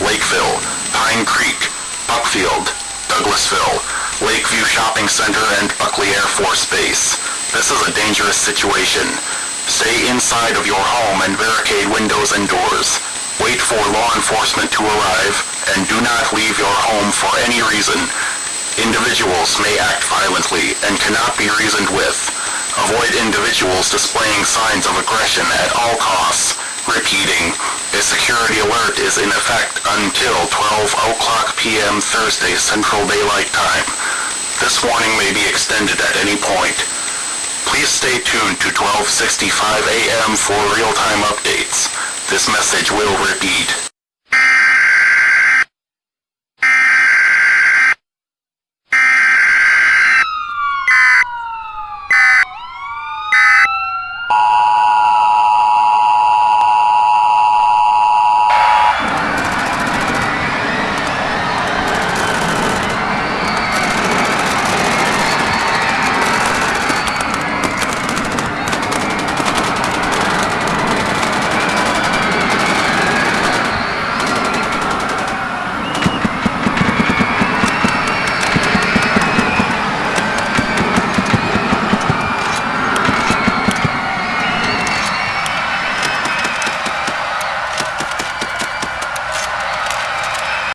Lakeville, Pine Creek, Buckfield, Douglasville, Lakeview Shopping Center, and Buckley Air Force Base. This is a dangerous situation. Stay inside of your home and barricade windows and doors. Wait for law enforcement to arrive, and do not leave your home for any reason. Individuals may act violently and cannot be reasoned with. Avoid individuals displaying signs of aggression at all costs. Repeating, a security alert is in effect until 12 o'clock p.m. Thursday Central Daylight Time. This warning may be extended at any point. Please stay tuned to 1265 a.m. for real-time updates. This message will repeat.